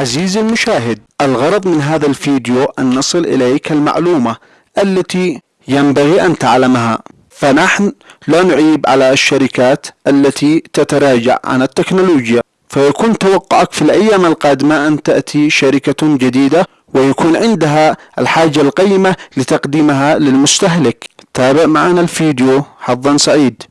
عزيزي المشاهد الغرض من هذا الفيديو أن نصل إليك المعلومة التي ينبغي أن تعلمها. فنحن لا نعيب على الشركات التي تتراجع عن التكنولوجيا. فيكون توقعك في الأيام القادمة أن تأتي شركة جديدة ويكون عندها الحاجة القيمة لتقديمها للمستهلك. تابع معنا الفيديو حظا سعيد.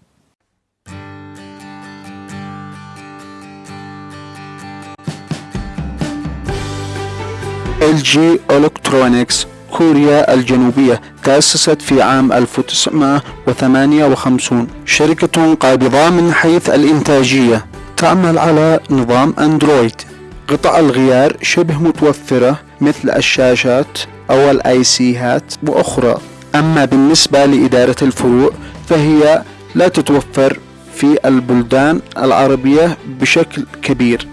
LG Electronics كوريا الجنوبية تأسست في عام 1958 شركة قابضة من حيث الإنتاجية. تعمل على نظام أندرويد. قطع الغيار شبه متوفرة مثل الشاشات أو الأي سيهات وأخرى. أما بالنسبة لإدارة الفروع فهي لا تتوفر في البلدان العربية بشكل كبير.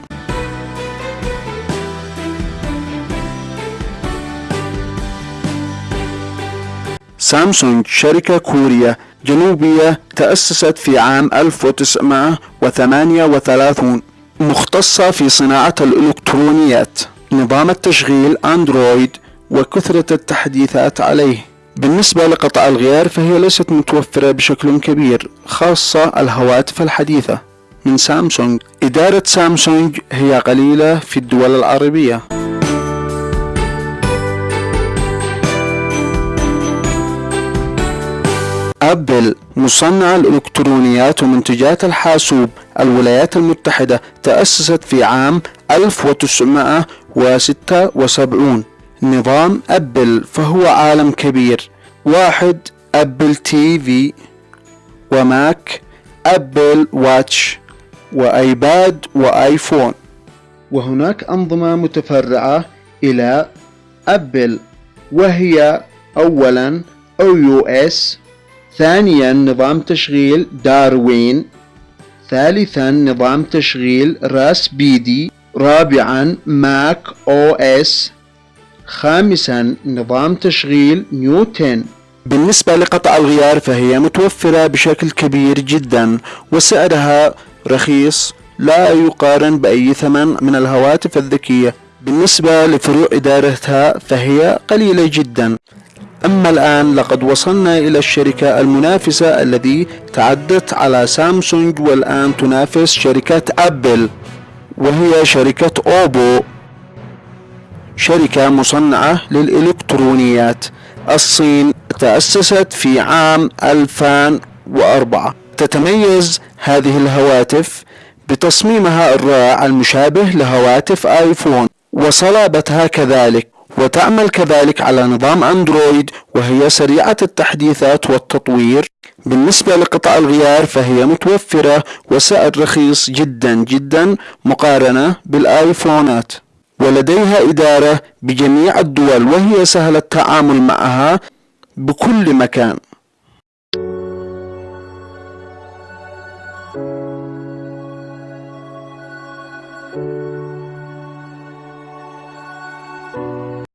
سامسونج شركة كورية جنوبية تأسست في عام 1938 مختصة في صناعة الإلكترونيات. نظام التشغيل أندرويد وكثرة التحديثات عليه. بالنسبة لقطع الغيار فهي ليست متوفرة بشكل كبير خاصة الهواتف الحديثة. من سامسونج إدارة سامسونج هي قليلة في الدول العربية. أبل مصنع الإلكترونيات ومنتجات الحاسوب الولايات المتحدة تأسست في عام 1976 نظام أبل فهو عالم كبير. واحد Apple TV. و Mac Apple Watch. و iPad و iPhone. وهناك أنظمة متفرعة إلى أبل وهي أولا A/UX ثانيا نظام تشغيل داروين ثالثا نظام تشغيل Rhapsody رابعا Mac OS خامسا نظام تشغيل نيوتن. بالنسبة لقطع الغيار فهي متوفرة بشكل كبير جدا وسعرها رخيص لا يقارن بأي ثمن من الهواتف الذكية. بالنسبة لفروع إدارتها فهي قليلة جدا. أما الآن لقد وصلنا إلى الشركة المنافسة الذي تعدت على سامسونج والآن تنافس شركة أبل وهي شركة أوبو شركة مصنعة للإلكترونيات. الصين تأسست في عام 2004 تتميز هذه الهواتف بتصميمها الرائع المشابه لهواتف آيفون وصلابتها كذلك. وتعمل كذلك على نظام أندرويد وهي سريعة التحديثات والتطوير. بالنسبة لقطع الغيار فهي متوفرة وسعر رخيص جدا جدا مقارنة بالآيفونات. ولديها إدارة بجميع الدول وهي سهل التعامل معها بكل مكان.